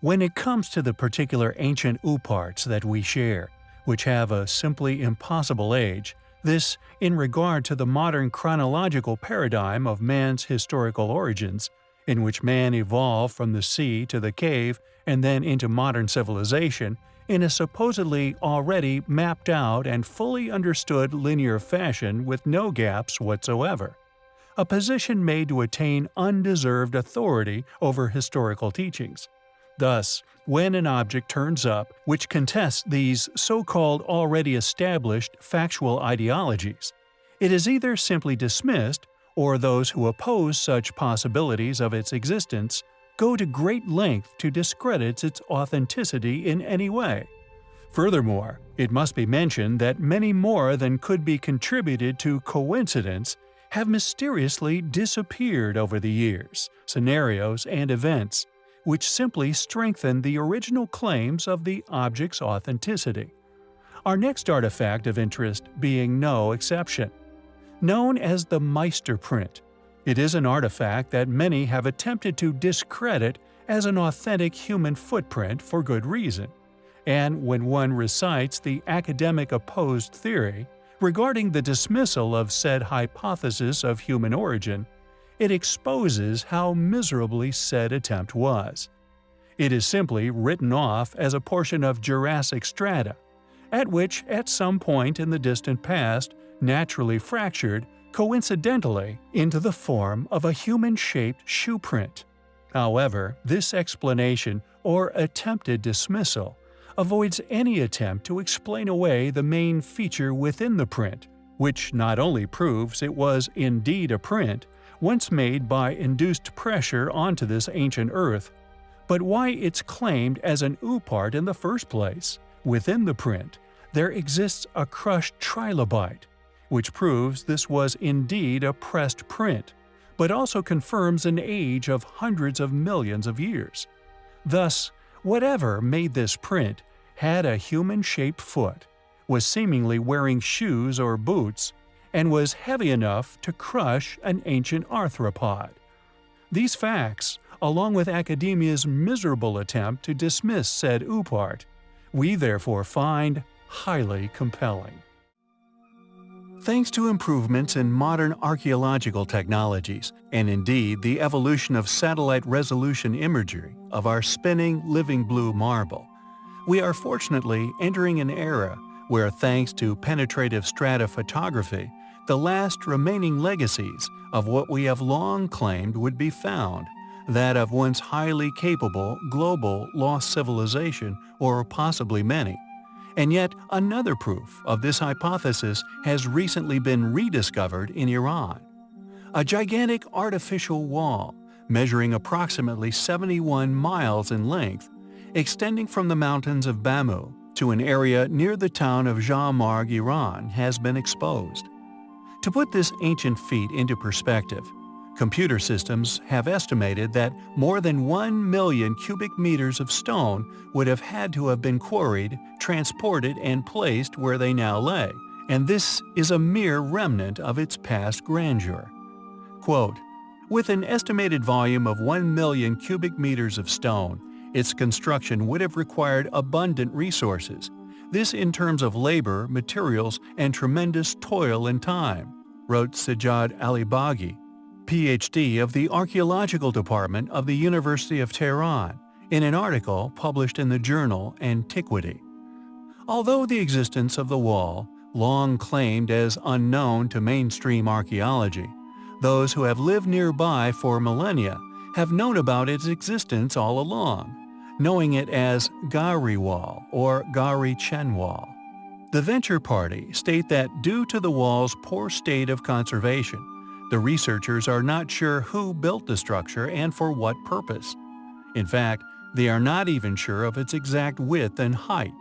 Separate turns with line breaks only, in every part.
When it comes to the particular ancient ooparts that we share, which have a simply impossible age, this, in regard to the modern chronological paradigm of man's historical origins, in which man evolved from the sea to the cave and then into modern civilization, in a supposedly already mapped out and fully understood linear fashion with no gaps whatsoever. A position made to attain undeserved authority over historical teachings. Thus, when an object turns up which contests these so-called already established factual ideologies, it is either simply dismissed or those who oppose such possibilities of its existence go to great length to discredit its authenticity in any way. Furthermore, it must be mentioned that many more than could be contributed to coincidence have mysteriously disappeared over the years, scenarios, and events, which simply strengthen the original claims of the object's authenticity. Our next artifact of interest being no exception. Known as the Meister print, it is an artifact that many have attempted to discredit as an authentic human footprint for good reason. And when one recites the academic opposed theory regarding the dismissal of said hypothesis of human origin, it exposes how miserably said attempt was. It is simply written off as a portion of Jurassic strata, at which at some point in the distant past naturally fractured coincidentally into the form of a human-shaped shoe print. However, this explanation or attempted dismissal avoids any attempt to explain away the main feature within the print, which not only proves it was indeed a print, once made by induced pressure onto this ancient Earth, but why it's claimed as an oopart in the first place. Within the print, there exists a crushed trilobite, which proves this was indeed a pressed print, but also confirms an age of hundreds of millions of years. Thus, whatever made this print had a human-shaped foot, was seemingly wearing shoes or boots, and was heavy enough to crush an ancient arthropod. These facts, along with academia's miserable attempt to dismiss said oopart, we therefore find highly compelling. Thanks to improvements in modern archaeological technologies, and indeed the evolution of satellite resolution imagery of our spinning living blue marble, we are fortunately entering an era where thanks to penetrative stratophotography the last remaining legacies of what we have long claimed would be found, that of once highly capable global lost civilization or possibly many. And yet another proof of this hypothesis has recently been rediscovered in Iran. A gigantic artificial wall, measuring approximately 71 miles in length, extending from the mountains of Bamu to an area near the town of Jamarg, Iran, has been exposed. To put this ancient feat into perspective, computer systems have estimated that more than 1 million cubic meters of stone would have had to have been quarried, transported, and placed where they now lay, and this is a mere remnant of its past grandeur. Quote, with an estimated volume of 1 million cubic meters of stone, its construction would have required abundant resources, this in terms of labor, materials, and tremendous toil and time wrote Sajjad Alibaigi, Ph.D. of the Archaeological Department of the University of Tehran, in an article published in the journal Antiquity. Although the existence of the wall, long claimed as unknown to mainstream archaeology, those who have lived nearby for millennia have known about its existence all along, knowing it as Gari Wall or Gari Chen Wall. The Venture Party state that due to the wall's poor state of conservation, the researchers are not sure who built the structure and for what purpose. In fact, they are not even sure of its exact width and height.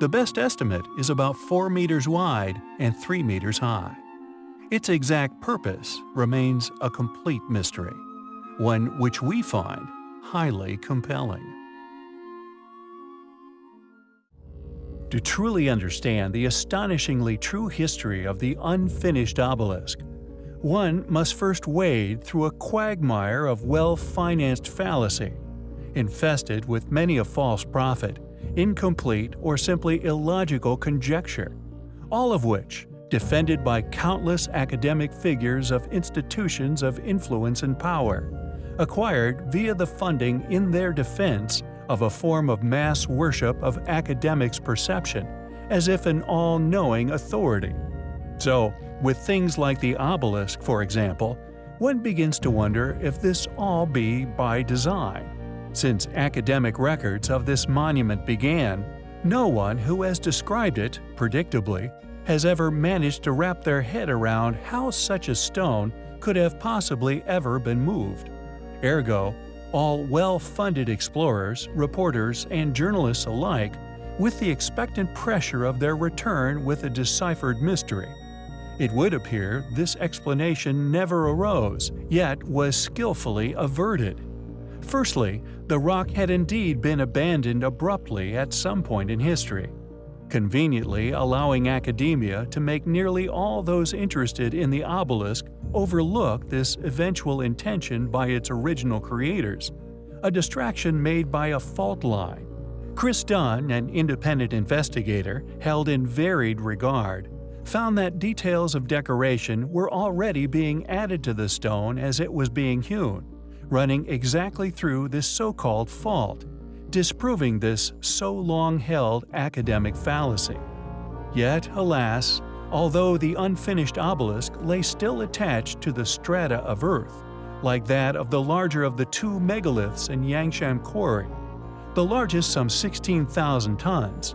The best estimate is about 4 meters wide and 3 meters high. Its exact purpose remains a complete mystery, one which we find highly compelling. To truly understand the astonishingly true history of the unfinished obelisk, one must first wade through a quagmire of well-financed fallacy. infested with many a false prophet, incomplete or simply illogical conjecture, all of which, defended by countless academic figures of institutions of influence and power, acquired via the funding in their defense of a form of mass worship of academics' perception, as if an all-knowing authority. So, with things like the obelisk, for example, one begins to wonder if this all be by design. Since academic records of this monument began, no one who has described it, predictably, has ever managed to wrap their head around how such a stone could have possibly ever been moved. Ergo, all well-funded explorers, reporters, and journalists alike, with the expectant pressure of their return with a deciphered mystery. It would appear this explanation never arose, yet was skillfully averted. Firstly, the rock had indeed been abandoned abruptly at some point in history, conveniently allowing academia to make nearly all those interested in the obelisk overlook this eventual intention by its original creators, a distraction made by a fault line. Chris Dunn, an independent investigator held in varied regard, found that details of decoration were already being added to the stone as it was being hewn, running exactly through this so-called fault, disproving this so long-held academic fallacy. Yet, alas, although the unfinished obelisk lay still attached to the strata of earth, like that of the larger of the two megaliths in Yangshan Quarry, the largest some 16,000 tons,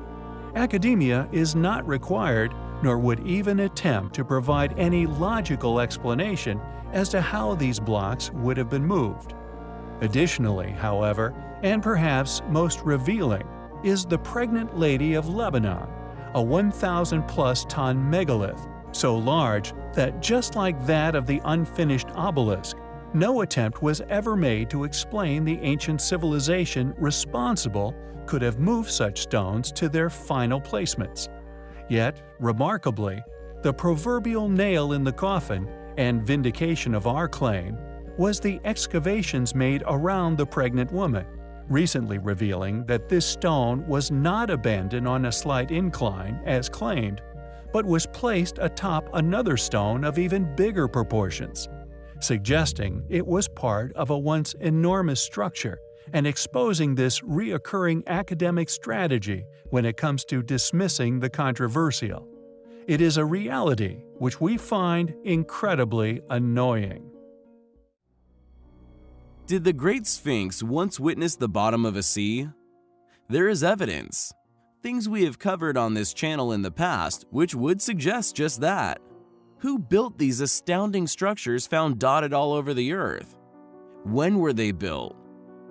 academia is not required nor would even attempt to provide any logical explanation as to how these blocks would have been moved. Additionally, however, and perhaps most revealing, is the Pregnant Lady of Lebanon, a 1,000-plus ton megalith, so large that just like that of the unfinished obelisk, no attempt was ever made to explain the ancient civilization responsible could have moved such stones to their final placements. Yet, remarkably, the proverbial nail in the coffin and vindication of our claim was the excavations made around the pregnant woman, recently revealing that this stone was not abandoned on a slight incline, as claimed, but was placed atop another stone of even bigger proportions, suggesting it was part of a once enormous structure and exposing this reoccurring academic strategy when it comes to dismissing the controversial. It is a reality which we find incredibly annoying.
Did the Great Sphinx once witness the bottom of a sea? There is evidence. Things we have covered on this channel in the past which would suggest just that. Who built these astounding structures found dotted all over the earth? When were they built?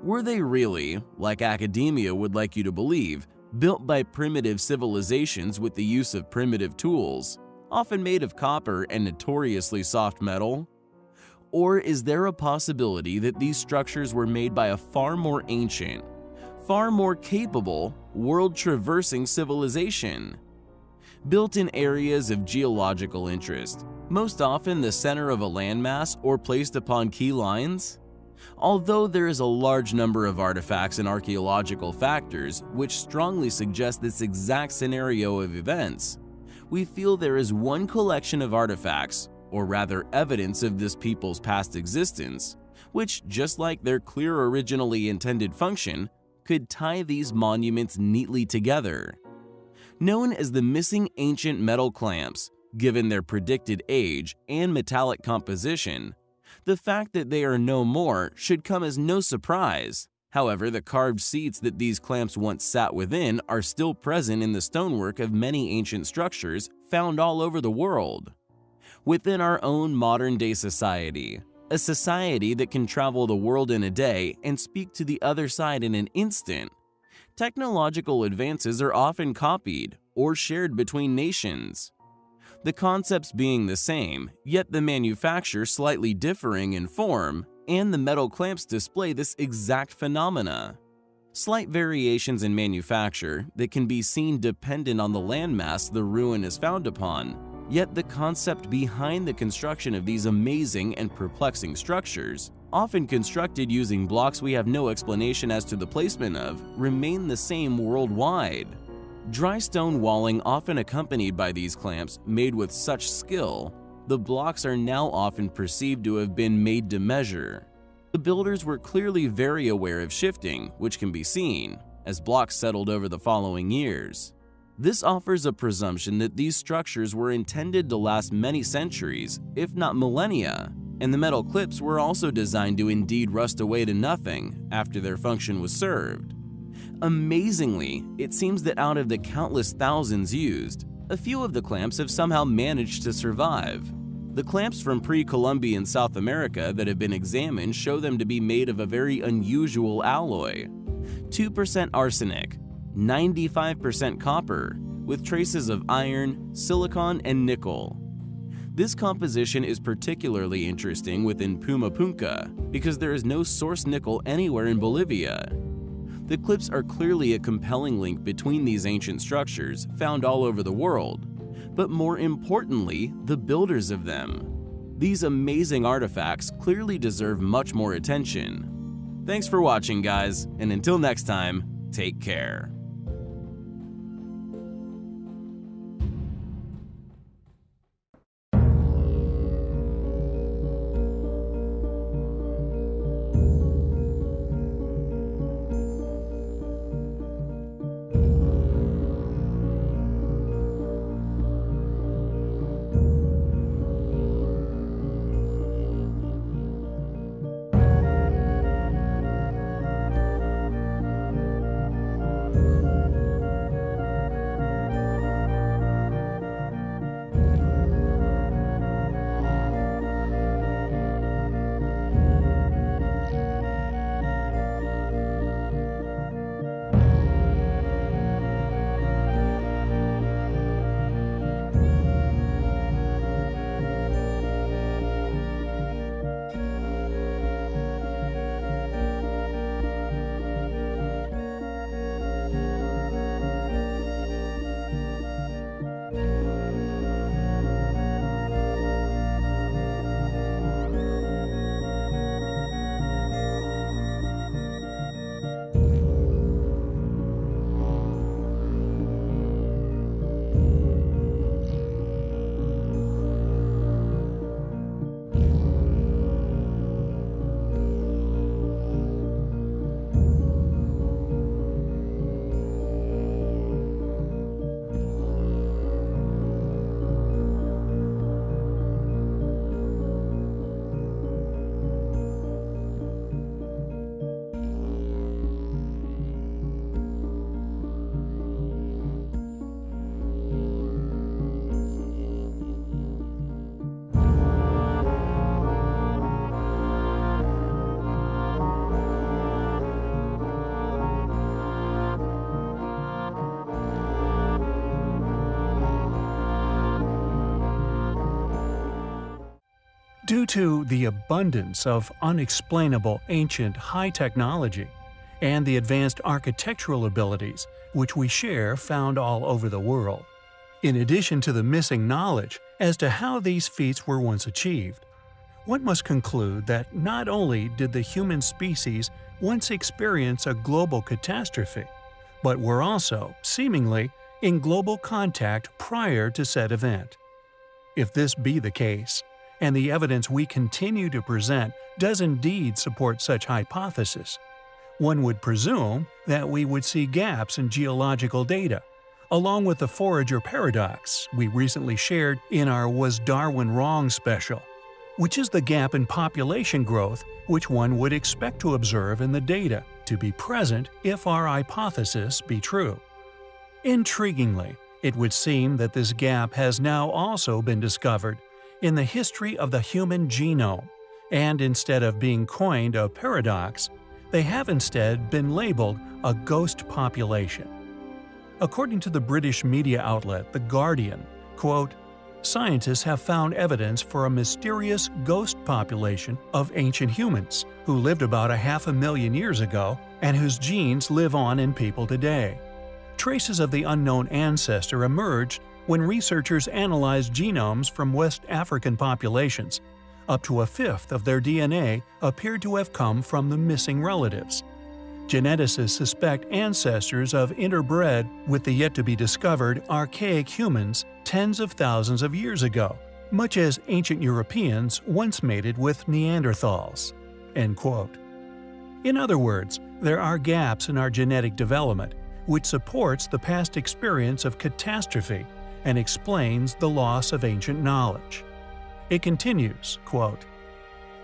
Were they really, like academia would like you to believe, built by primitive civilizations with the use of primitive tools, often made of copper and notoriously soft metal? Or is there a possibility that these structures were made by a far more ancient, far more capable, world-traversing civilization? Built in areas of geological interest, most often the center of a landmass or placed upon key lines? Although there is a large number of artifacts and archaeological factors which strongly suggest this exact scenario of events, we feel there is one collection of artifacts, or rather evidence of this people's past existence, which, just like their clear originally intended function, could tie these monuments neatly together. Known as the missing ancient metal clamps, given their predicted age and metallic composition, the fact that they are no more should come as no surprise. However, the carved seats that these clamps once sat within are still present in the stonework of many ancient structures found all over the world. Within our own modern-day society, a society that can travel the world in a day and speak to the other side in an instant, technological advances are often copied or shared between nations the concepts being the same, yet the manufacture slightly differing in form, and the metal clamps display this exact phenomena. Slight variations in manufacture that can be seen dependent on the landmass the ruin is found upon, yet the concept behind the construction of these amazing and perplexing structures often constructed using blocks we have no explanation as to the placement of, remain the same worldwide. Dry stone walling often accompanied by these clamps made with such skill, the blocks are now often perceived to have been made to measure. The builders were clearly very aware of shifting, which can be seen, as blocks settled over the following years. This offers a presumption that these structures were intended to last many centuries, if not millennia, and the metal clips were also designed to indeed rust away to nothing after their function was served. Amazingly, it seems that out of the countless thousands used, a few of the clamps have somehow managed to survive. The clamps from pre-Columbian South America that have been examined show them to be made of a very unusual alloy. 2% arsenic, 95% copper, with traces of iron, silicon, and nickel. This composition is particularly interesting within Pumapunku because there is no source nickel anywhere in Bolivia. The clips are clearly a compelling link between these ancient structures found all over the world, but more importantly, the builders of them. These amazing artifacts clearly deserve much more attention. Thanks for watching guys, and until next time, take care.
Due to the abundance of unexplainable ancient high technology and the advanced architectural abilities which we share found all over the world, in addition to the missing knowledge as to how these feats were once achieved, one must conclude that not only did the human species once experience a global catastrophe, but were also, seemingly, in global contact prior to said event. If this be the case, and the evidence we continue to present does indeed support such hypothesis, one would presume that we would see gaps in geological data, along with the forager paradox we recently shared in our Was Darwin Wrong special, which is the gap in population growth which one would expect to observe in the data to be present if our hypothesis be true. Intriguingly, it would seem that this gap has now also been discovered in the history of the human genome, and instead of being coined a paradox, they have instead been labeled a ghost population. According to the British media outlet The Guardian, quote, Scientists have found evidence for a mysterious ghost population of ancient humans who lived about a half a million years ago and whose genes live on in people today. Traces of the unknown ancestor emerged when researchers analyzed genomes from West African populations, Up to a fifth of their DNA appeared to have come from the missing relatives. Geneticists suspect ancestors of interbred with the yet-to-be-discovered archaic humans tens of thousands of years ago, much as ancient Europeans once mated with Neanderthals." End quote. In other words, there are gaps in our genetic development, which supports the past experience of catastrophe and explains the loss of ancient knowledge. It continues, quote,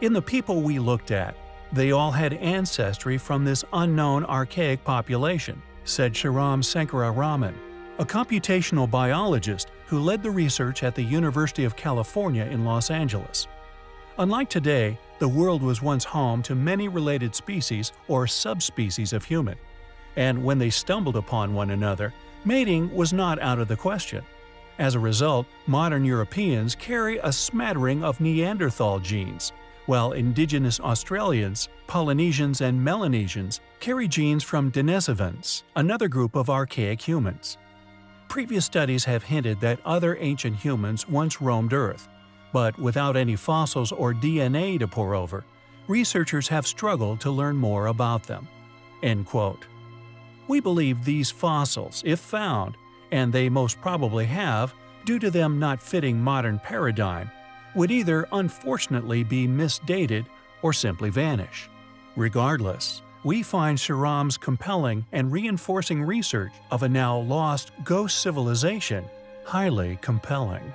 In the people we looked at, they all had ancestry from this unknown archaic population, said Sriram Sankararaman, a computational biologist who led the research at the University of California in Los Angeles. Unlike today, the world was once home to many related species or subspecies of human, and when they stumbled upon one another, mating was not out of the question. As a result, modern Europeans carry a smattering of Neanderthal genes, while indigenous Australians, Polynesians and Melanesians carry genes from Denisovans, another group of archaic humans. Previous studies have hinted that other ancient humans once roamed Earth, but without any fossils or DNA to pore over, researchers have struggled to learn more about them. End quote. We believe these fossils, if found, and they most probably have, due to them not fitting modern paradigm, would either unfortunately be misdated or simply vanish. Regardless, we find Sriram's compelling and reinforcing research of a now lost ghost civilization highly compelling.